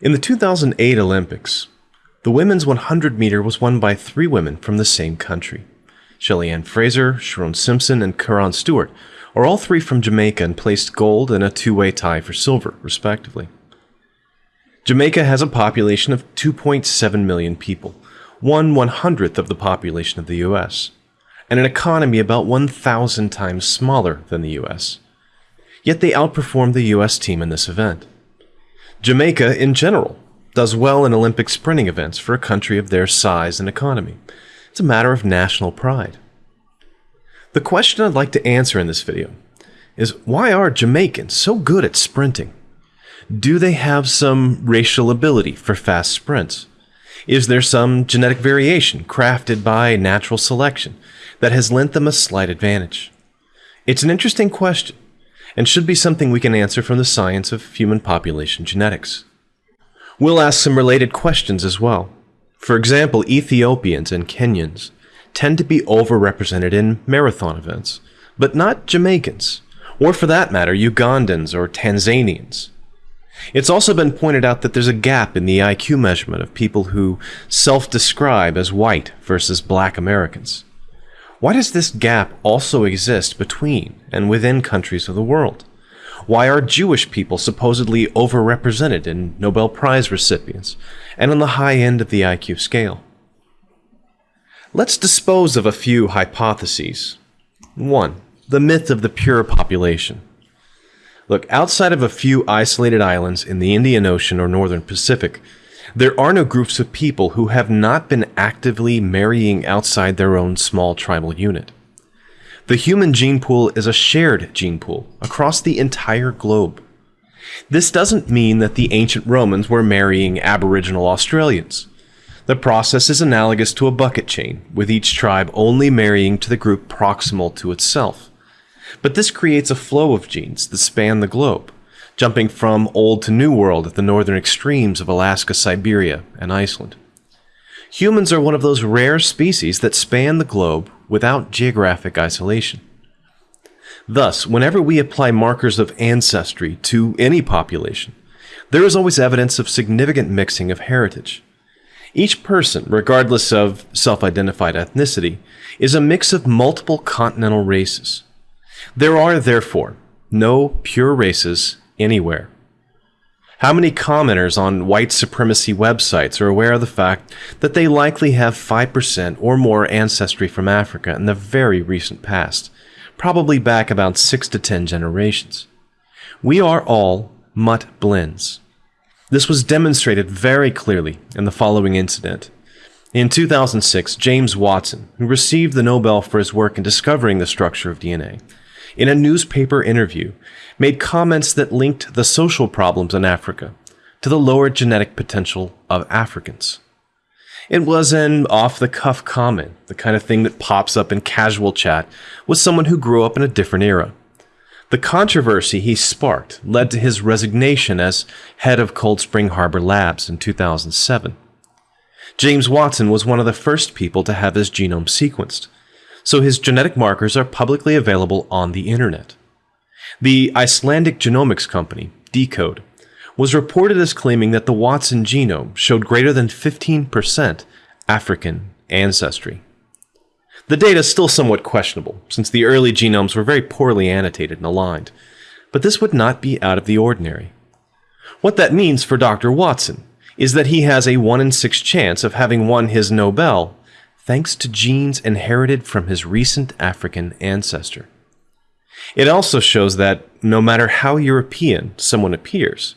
In the 2008 Olympics, the women's 100 meter was won by three women from the same country. Shelly-Ann Fraser, Sherone Simpson, and Kerron Stewart are all three from Jamaica and placed gold in a two-way tie for silver, respectively. Jamaica has a population of 2.7 million people, one one hundredth of the population of the US, and an economy about 1,000 times smaller than the US. Yet they outperformed the US team in this event. Jamaica, in general, does well in Olympic sprinting events for a country of their size and economy. It's a matter of national pride. The question I'd like to answer in this video is why are Jamaicans so good at sprinting? Do they have some racial ability for fast sprints? Is there some genetic variation crafted by natural selection that has lent them a slight advantage? It's an interesting question and should be something we can answer from the science of human population genetics. We'll ask some related questions as well. For example, Ethiopians and Kenyans tend to be overrepresented in marathon events, but not Jamaicans, or for that matter, Ugandans or Tanzanians. It's also been pointed out that there's a gap in the IQ measurement of people who self describe as white versus black Americans. Why does this gap also exist between and within countries of the world? Why are Jewish people supposedly overrepresented in Nobel Prize recipients and on the high end of the IQ scale? Let's dispose of a few hypotheses. 1. The myth of the pure population. Look, outside of a few isolated islands in the Indian Ocean or Northern Pacific, there are no groups of people who have not been actively marrying outside their own small tribal unit. The human gene pool is a shared gene pool across the entire globe. This doesn't mean that the ancient Romans were marrying Aboriginal Australians. The process is analogous to a bucket chain, with each tribe only marrying to the group proximal to itself. But this creates a flow of genes that span the globe, jumping from Old to New World at the northern extremes of Alaska, Siberia, and Iceland. Humans are one of those rare species that span the globe without geographic isolation. Thus, whenever we apply markers of ancestry to any population, there is always evidence of significant mixing of heritage. Each person, regardless of self identified ethnicity, is a mix of multiple continental races. There are, therefore, no pure races anywhere. How many commenters on white supremacy websites are aware of the fact that they likely have 5% or more ancestry from Africa in the very recent past, probably back about 6 to 10 generations? We are all mutt blends. This was demonstrated very clearly in the following incident. In 2006, James Watson, who received the Nobel for his work in discovering the structure of DNA, in a newspaper interview, made comments that linked the social problems in Africa to the lower genetic potential of Africans. It was an off the cuff comment, the kind of thing that pops up in casual chat with someone who grew up in a different era. The controversy he sparked led to his resignation as head of Cold Spring Harbor Labs in 2007. James Watson was one of the first people to have his genome sequenced, so his genetic markers are publicly available on the internet. The Icelandic genomics company, deCODE, was reported as claiming that the Watson genome showed greater than 15% African ancestry. The data is still somewhat questionable, since the early genomes were very poorly annotated and aligned, but this would not be out of the ordinary. What that means for Dr. Watson is that he has a 1 in 6 chance of having won his Nobel thanks to genes inherited from his recent African ancestor. It also shows that no matter how European someone appears,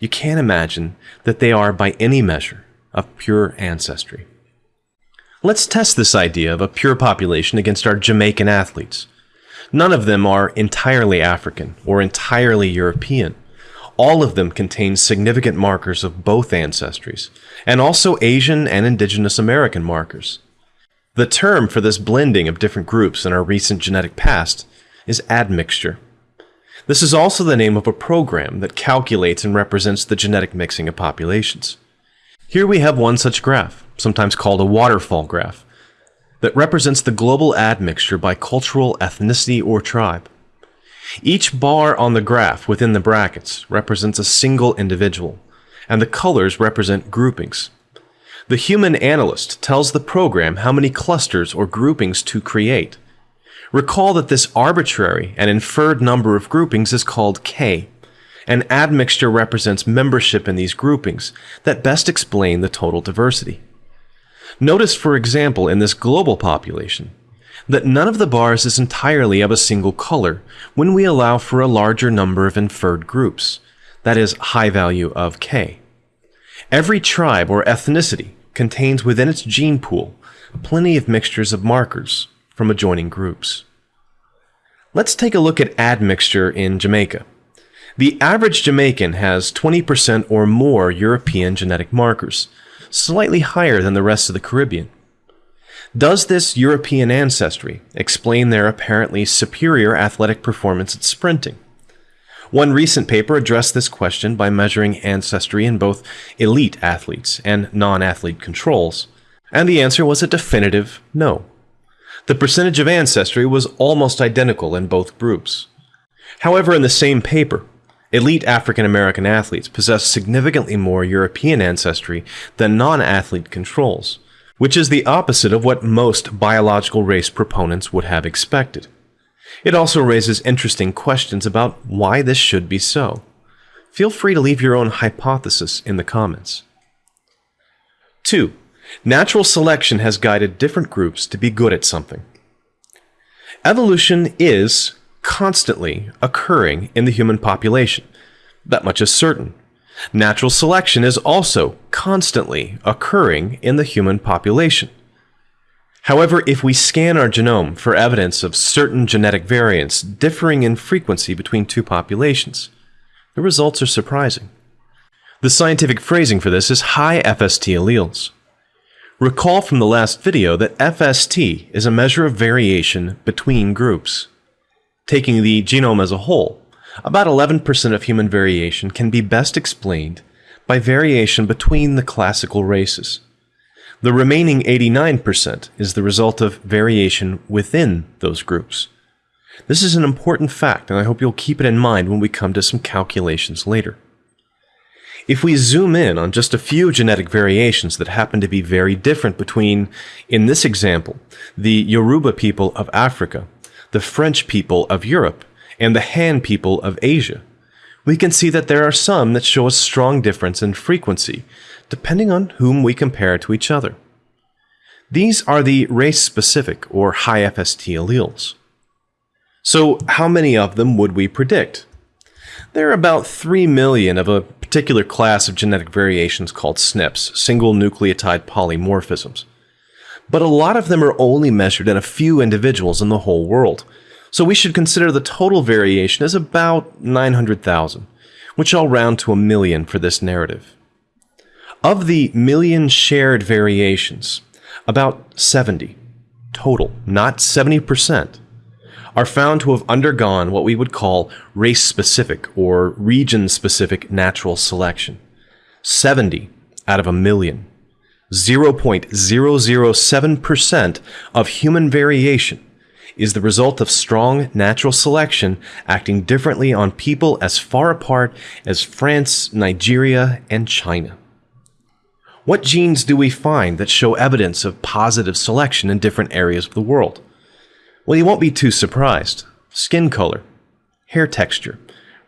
you can't imagine that they are by any measure of pure ancestry. Let's test this idea of a pure population against our Jamaican athletes. None of them are entirely African or entirely European. All of them contain significant markers of both ancestries, and also Asian and Indigenous American markers. The term for this blending of different groups in our recent genetic past is admixture. This is also the name of a program that calculates and represents the genetic mixing of populations. Here we have one such graph, sometimes called a waterfall graph, that represents the global admixture by cultural ethnicity or tribe. Each bar on the graph within the brackets represents a single individual, and the colors represent groupings. The human analyst tells the program how many clusters or groupings to create. Recall that this arbitrary and inferred number of groupings is called K. An admixture represents membership in these groupings that best explain the total diversity. Notice, for example, in this global population, that none of the bars is entirely of a single color when we allow for a larger number of inferred groups, that is, high value of K. Every tribe or ethnicity contains within its gene pool plenty of mixtures of markers from adjoining groups. Let's take a look at admixture in Jamaica. The average Jamaican has 20% or more European genetic markers, slightly higher than the rest of the Caribbean. Does this European ancestry explain their apparently superior athletic performance at sprinting? One recent paper addressed this question by measuring ancestry in both elite athletes and non athlete controls, and the answer was a definitive no. The percentage of ancestry was almost identical in both groups. However, in the same paper, elite African American athletes possess significantly more European ancestry than non athlete controls, which is the opposite of what most biological race proponents would have expected. It also raises interesting questions about why this should be so. Feel free to leave your own hypothesis in the comments. 2. Natural selection has guided different groups to be good at something. Evolution is constantly occurring in the human population. That much is certain. Natural selection is also constantly occurring in the human population. However, if we scan our genome for evidence of certain genetic variants differing in frequency between two populations, the results are surprising. The scientific phrasing for this is high FST alleles. Recall from the last video that FST is a measure of variation between groups. Taking the genome as a whole, about 11% of human variation can be best explained by variation between the classical races. The remaining 89% is the result of variation within those groups. This is an important fact, and I hope you'll keep it in mind when we come to some calculations later. If we zoom in on just a few genetic variations that happen to be very different between, in this example, the Yoruba people of Africa, the French people of Europe, and the Han people of Asia, we can see that there are some that show a strong difference in frequency, depending on whom we compare to each other. These are the race-specific or high FST alleles. So how many of them would we predict? There are about 3 million of a particular class of genetic variations called SNPs, single nucleotide polymorphisms. But a lot of them are only measured in a few individuals in the whole world, so we should consider the total variation as about 900,000, which I'll round to a million for this narrative. Of the million shared variations, about 70 total, not 70%, are found to have undergone what we would call race-specific or region-specific natural selection. 70 out of a million. 0.007% of human variation is the result of strong natural selection acting differently on people as far apart as France, Nigeria, and China. What genes do we find that show evidence of positive selection in different areas of the world? Well, you won't be too surprised. Skin color, hair texture,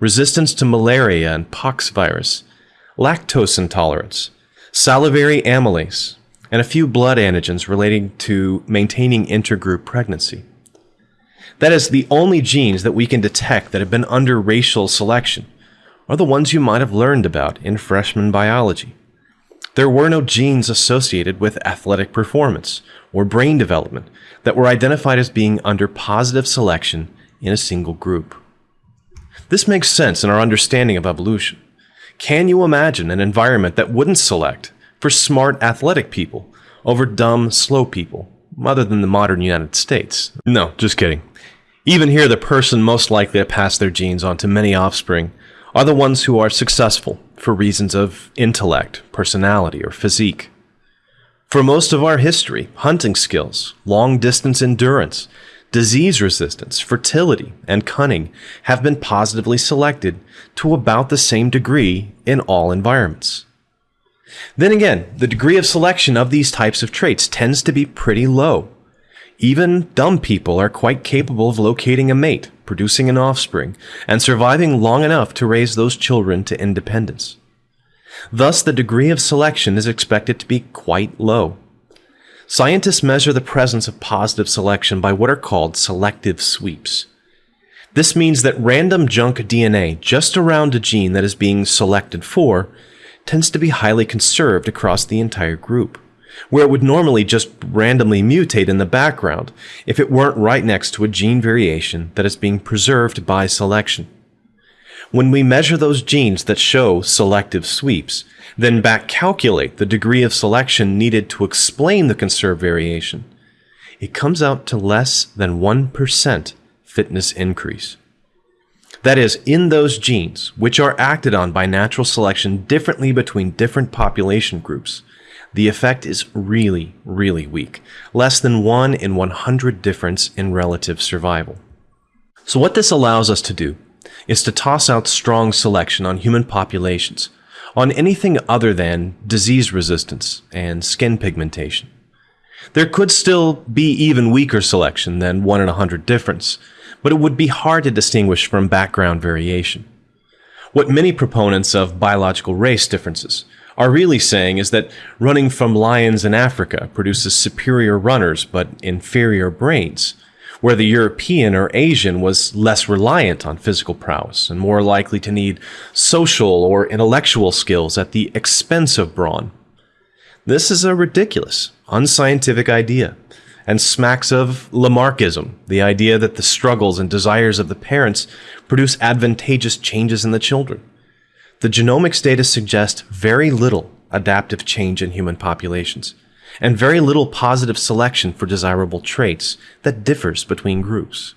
resistance to malaria and pox virus, lactose intolerance, salivary amylase, and a few blood antigens relating to maintaining intergroup pregnancy. That is, the only genes that we can detect that have been under racial selection are the ones you might have learned about in freshman biology. There were no genes associated with athletic performance or brain development that were identified as being under positive selection in a single group. This makes sense in our understanding of evolution. Can you imagine an environment that wouldn't select for smart athletic people over dumb, slow people, other than the modern United States? No, just kidding. Even here, the person most likely to pass their genes on to many offspring are the ones who are successful for reasons of intellect, personality, or physique. For most of our history, hunting skills, long distance endurance, disease resistance, fertility, and cunning have been positively selected to about the same degree in all environments. Then again, the degree of selection of these types of traits tends to be pretty low. Even dumb people are quite capable of locating a mate, producing an offspring, and surviving long enough to raise those children to independence. Thus, the degree of selection is expected to be quite low. Scientists measure the presence of positive selection by what are called selective sweeps. This means that random junk DNA just around a gene that is being selected for tends to be highly conserved across the entire group, where it would normally just randomly mutate in the background if it weren't right next to a gene variation that is being preserved by selection. When we measure those genes that show selective sweeps, then back calculate the degree of selection needed to explain the conserved variation, it comes out to less than 1% fitness increase. That is, in those genes, which are acted on by natural selection differently between different population groups, the effect is really, really weak, less than 1 in 100 difference in relative survival. So what this allows us to do is to toss out strong selection on human populations, on anything other than disease resistance and skin pigmentation. There could still be even weaker selection than 1 in a 100 difference, but it would be hard to distinguish from background variation. What many proponents of biological race differences are really saying is that running from lions in Africa produces superior runners but inferior brains, where the European or Asian was less reliant on physical prowess and more likely to need social or intellectual skills at the expense of brawn. This is a ridiculous, unscientific idea and smacks of Lamarckism, the idea that the struggles and desires of the parents produce advantageous changes in the children. The genomics data suggest very little adaptive change in human populations, and very little positive selection for desirable traits that differs between groups.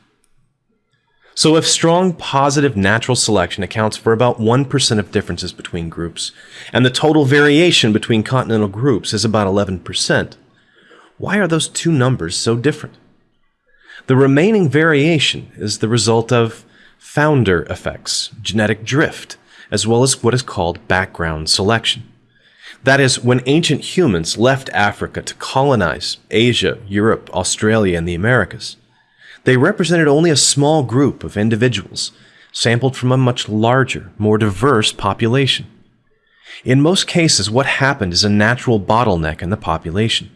So if strong positive natural selection accounts for about 1% of differences between groups, and the total variation between continental groups is about 11%, why are those two numbers so different? The remaining variation is the result of founder effects, genetic drift, as well as what is called background selection. That is, when ancient humans left Africa to colonize Asia, Europe, Australia, and the Americas, they represented only a small group of individuals, sampled from a much larger, more diverse population. In most cases, what happened is a natural bottleneck in the population.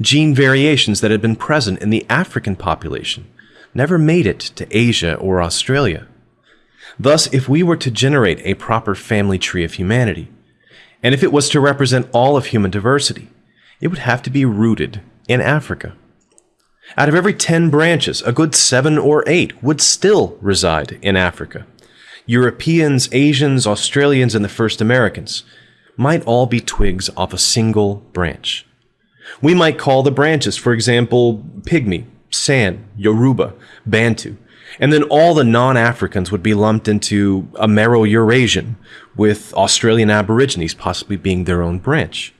Gene variations that had been present in the African population never made it to Asia or Australia. Thus, if we were to generate a proper family tree of humanity, and if it was to represent all of human diversity, it would have to be rooted in Africa. Out of every 10 branches, a good 7 or 8 would still reside in Africa. Europeans, Asians, Australians, and the first Americans might all be twigs off a single branch. We might call the branches, for example, Pygmy, San, Yoruba, Bantu, and then all the non-Africans would be lumped into Amero-Eurasian, with Australian Aborigines possibly being their own branch.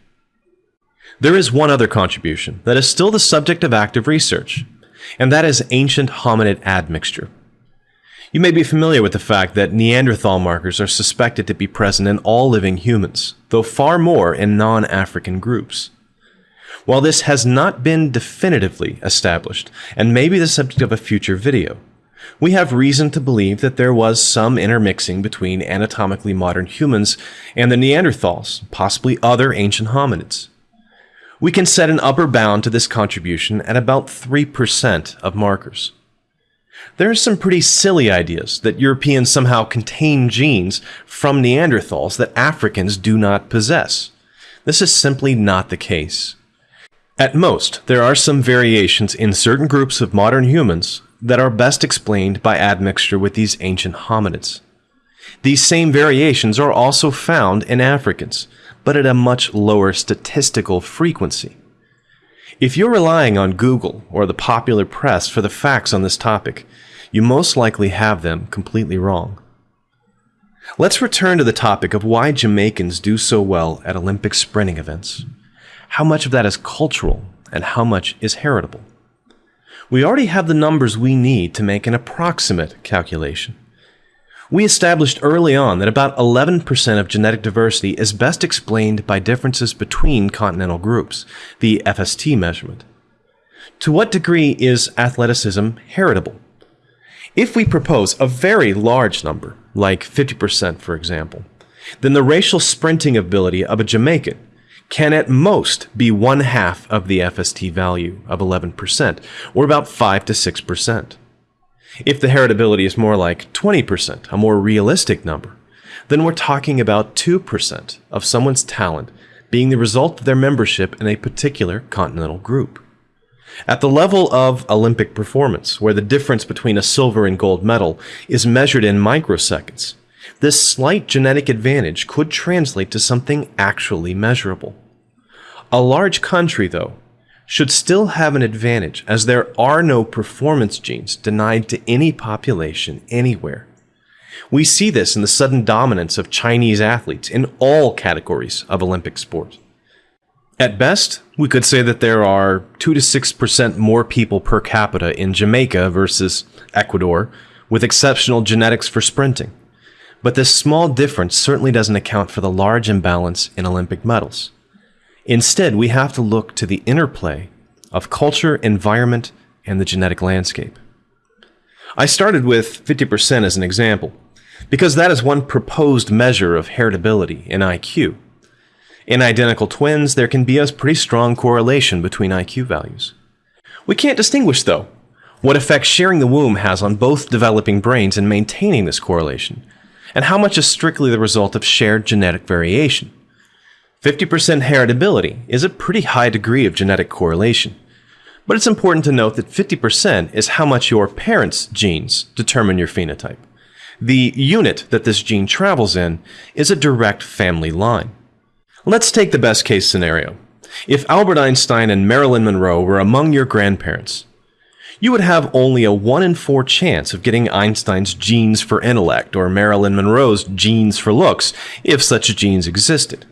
There is one other contribution that is still the subject of active research, and that is ancient hominid admixture. You may be familiar with the fact that Neanderthal markers are suspected to be present in all living humans, though far more in non-African groups. While this has not been definitively established, and may be the subject of a future video, we have reason to believe that there was some intermixing between anatomically modern humans and the Neanderthals, possibly other ancient hominids. We can set an upper bound to this contribution at about 3% of markers. There are some pretty silly ideas that Europeans somehow contain genes from Neanderthals that Africans do not possess. This is simply not the case. At most, there are some variations in certain groups of modern humans that are best explained by admixture with these ancient hominids. These same variations are also found in Africans, but at a much lower statistical frequency. If you're relying on Google or the popular press for the facts on this topic, you most likely have them completely wrong. Let's return to the topic of why Jamaicans do so well at Olympic sprinting events. How much of that is cultural and how much is heritable? We already have the numbers we need to make an approximate calculation. We established early on that about 11% of genetic diversity is best explained by differences between continental groups, the FST measurement. To what degree is athleticism heritable? If we propose a very large number, like 50% for example, then the racial sprinting ability of a Jamaican can at most be one half of the FST value of 11%, or about 5 to 6%. If the heritability is more like 20%, a more realistic number, then we're talking about 2% of someone's talent being the result of their membership in a particular continental group. At the level of Olympic performance, where the difference between a silver and gold medal is measured in microseconds, this slight genetic advantage could translate to something actually measurable. A large country, though, should still have an advantage as there are no performance genes denied to any population anywhere. We see this in the sudden dominance of Chinese athletes in all categories of Olympic sport. At best, we could say that there are 2 to 6% more people per capita in Jamaica versus Ecuador with exceptional genetics for sprinting. But this small difference certainly doesn't account for the large imbalance in Olympic medals. Instead, we have to look to the interplay of culture, environment, and the genetic landscape. I started with 50% as an example, because that is one proposed measure of heritability in IQ. In identical twins, there can be a pretty strong correlation between IQ values. We can't distinguish, though, what effect sharing the womb has on both developing brains and maintaining this correlation, and how much is strictly the result of shared genetic variation. 50% heritability is a pretty high degree of genetic correlation, but it's important to note that 50% is how much your parents' genes determine your phenotype. The unit that this gene travels in is a direct family line. Let's take the best case scenario. If Albert Einstein and Marilyn Monroe were among your grandparents, you would have only a 1 in 4 chance of getting Einstein's genes for intellect or Marilyn Monroe's genes for looks, if such genes existed.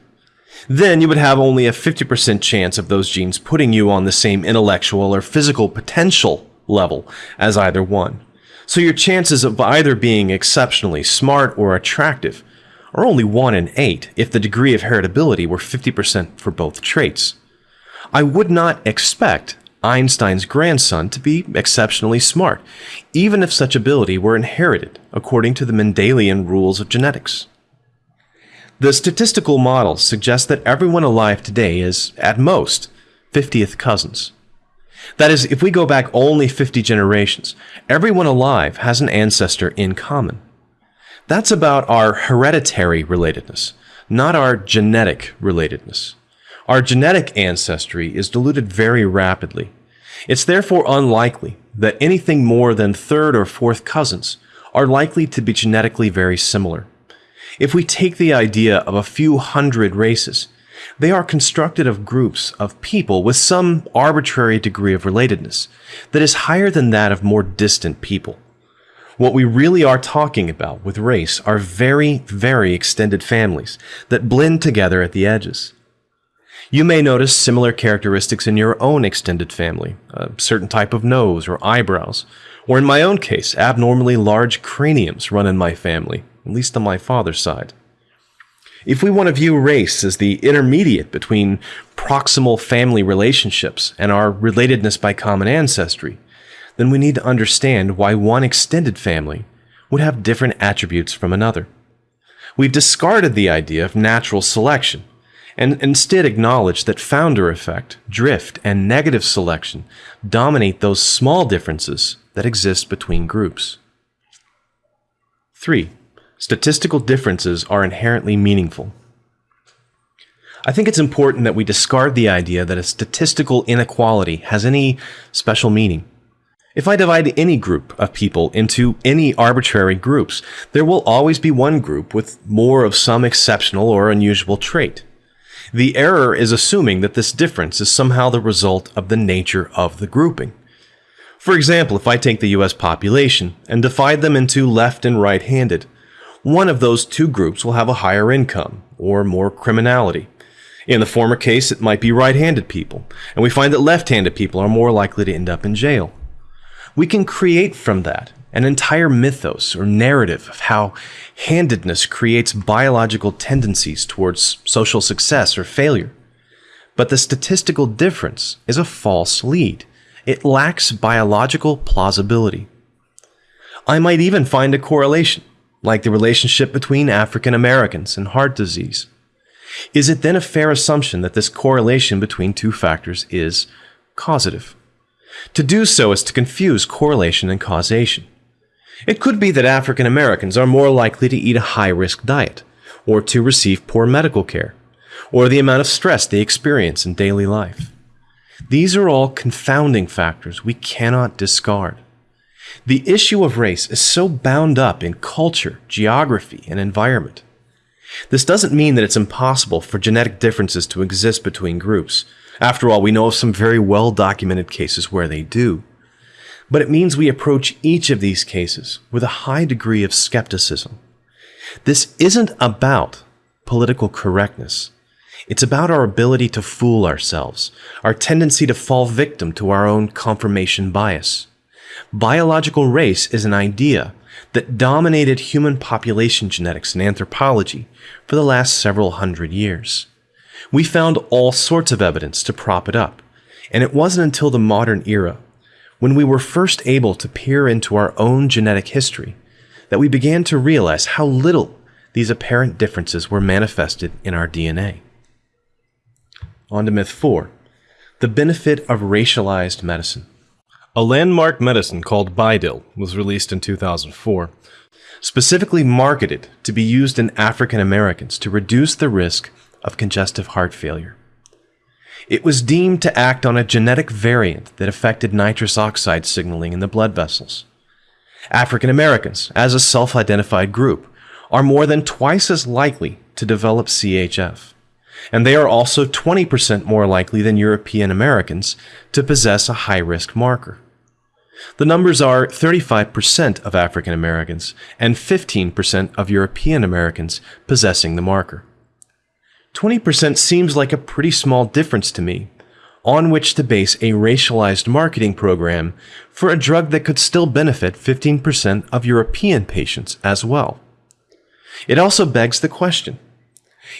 Then you would have only a 50% chance of those genes putting you on the same intellectual or physical potential level as either one. So your chances of either being exceptionally smart or attractive are only 1 in 8 if the degree of heritability were 50% for both traits. I would not expect Einstein's grandson to be exceptionally smart, even if such ability were inherited according to the Mendelian rules of genetics. The statistical models suggest that everyone alive today is, at most, 50th cousins. That is, if we go back only 50 generations, everyone alive has an ancestor in common. That's about our hereditary relatedness, not our genetic relatedness. Our genetic ancestry is diluted very rapidly. It's therefore unlikely that anything more than third or fourth cousins are likely to be genetically very similar. If we take the idea of a few hundred races, they are constructed of groups of people with some arbitrary degree of relatedness that is higher than that of more distant people. What we really are talking about with race are very, very extended families that blend together at the edges. You may notice similar characteristics in your own extended family, a certain type of nose or eyebrows, or in my own case, abnormally large craniums run in my family, at least on my father's side. If we want to view race as the intermediate between proximal family relationships and our relatedness by common ancestry, then we need to understand why one extended family would have different attributes from another. We've discarded the idea of natural selection and instead acknowledged that founder effect, drift, and negative selection dominate those small differences that exist between groups. 3. Statistical differences are inherently meaningful. I think it's important that we discard the idea that a statistical inequality has any special meaning. If I divide any group of people into any arbitrary groups, there will always be one group with more of some exceptional or unusual trait. The error is assuming that this difference is somehow the result of the nature of the grouping. For example, if I take the US population and divide them into left and right handed, one of those two groups will have a higher income or more criminality. In the former case, it might be right handed people, and we find that left handed people are more likely to end up in jail. We can create from that an entire mythos or narrative of how handedness creates biological tendencies towards social success or failure. But the statistical difference is a false lead. It lacks biological plausibility. I might even find a correlation, like the relationship between African Americans and heart disease. Is it then a fair assumption that this correlation between two factors is causative? To do so is to confuse correlation and causation. It could be that African Americans are more likely to eat a high risk diet, or to receive poor medical care, or the amount of stress they experience in daily life. These are all confounding factors we cannot discard. The issue of race is so bound up in culture, geography, and environment. This doesn't mean that it's impossible for genetic differences to exist between groups. After all, we know of some very well documented cases where they do. But it means we approach each of these cases with a high degree of skepticism. This isn't about political correctness. It's about our ability to fool ourselves, our tendency to fall victim to our own confirmation bias. Biological race is an idea that dominated human population genetics and anthropology for the last several hundred years. We found all sorts of evidence to prop it up, and it wasn't until the modern era when we were first able to peer into our own genetic history that we began to realize how little these apparent differences were manifested in our DNA. On to myth 4 The benefit of racialized medicine. A landmark medicine called Bidil was released in 2004, specifically marketed to be used in African Americans to reduce the risk of congestive heart failure. It was deemed to act on a genetic variant that affected nitrous oxide signaling in the blood vessels. African Americans, as a self identified group, are more than twice as likely to develop CHF, and they are also 20% more likely than European Americans to possess a high risk marker. The numbers are 35% of African Americans and 15% of European Americans possessing the marker. 20% seems like a pretty small difference to me, on which to base a racialized marketing program for a drug that could still benefit 15% of European patients as well. It also begs the question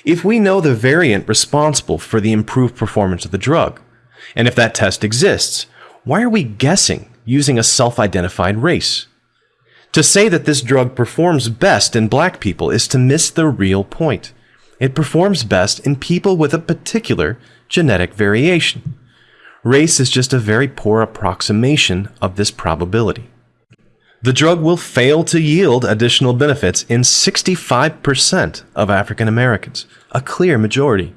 if we know the variant responsible for the improved performance of the drug, and if that test exists, why are we guessing using a self identified race? To say that this drug performs best in black people is to miss the real point. It performs best in people with a particular genetic variation. Race is just a very poor approximation of this probability. The drug will fail to yield additional benefits in 65% of African Americans, a clear majority.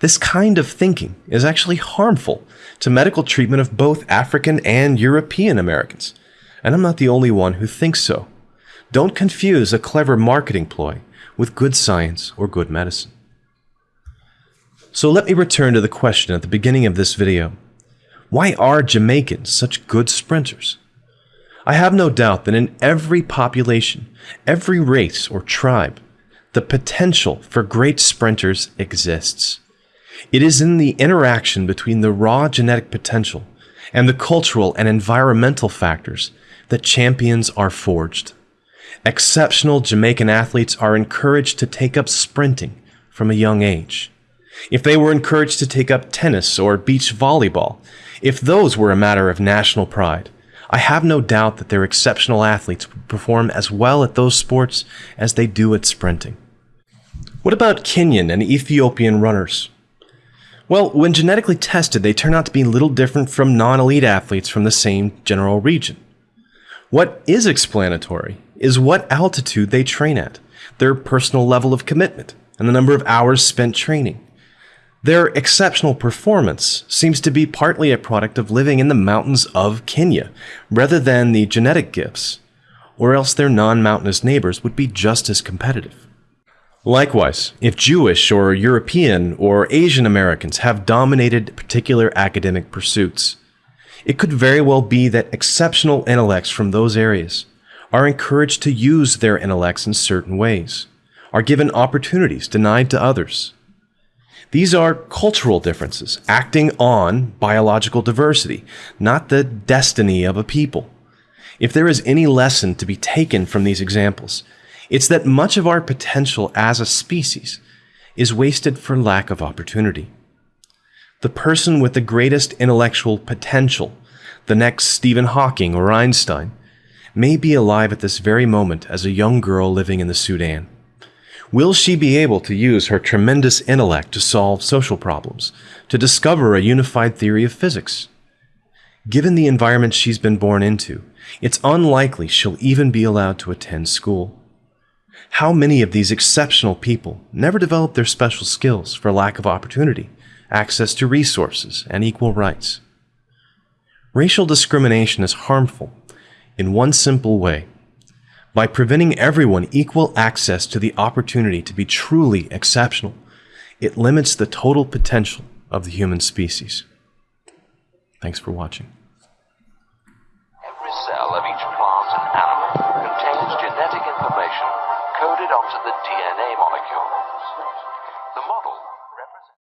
This kind of thinking is actually harmful to medical treatment of both African and European Americans, and I'm not the only one who thinks so. Don't confuse a clever marketing ploy with good science or good medicine. So let me return to the question at the beginning of this video. Why are Jamaicans such good sprinters? I have no doubt that in every population, every race or tribe, the potential for great sprinters exists. It is in the interaction between the raw genetic potential and the cultural and environmental factors that champions are forged exceptional Jamaican athletes are encouraged to take up sprinting from a young age. If they were encouraged to take up tennis or beach volleyball, if those were a matter of national pride, I have no doubt that their exceptional athletes would perform as well at those sports as they do at sprinting. What about Kenyan and Ethiopian runners? Well, when genetically tested, they turn out to be little different from non elite athletes from the same general region. What is explanatory is what altitude they train at, their personal level of commitment, and the number of hours spent training. Their exceptional performance seems to be partly a product of living in the mountains of Kenya, rather than the genetic gifts, or else their non mountainous neighbors would be just as competitive. Likewise, if Jewish or European or Asian Americans have dominated particular academic pursuits, it could very well be that exceptional intellects from those areas are encouraged to use their intellects in certain ways, are given opportunities denied to others. These are cultural differences acting on biological diversity, not the destiny of a people. If there is any lesson to be taken from these examples, it's that much of our potential as a species is wasted for lack of opportunity. The person with the greatest intellectual potential, the next Stephen Hawking or Einstein, may be alive at this very moment as a young girl living in the Sudan. Will she be able to use her tremendous intellect to solve social problems, to discover a unified theory of physics? Given the environment she's been born into, it's unlikely she'll even be allowed to attend school. How many of these exceptional people never develop their special skills for lack of opportunity, access to resources, and equal rights? Racial discrimination is harmful in one simple way by preventing everyone equal access to the opportunity to be truly exceptional. It limits the total potential of the human species. Thanks for watching.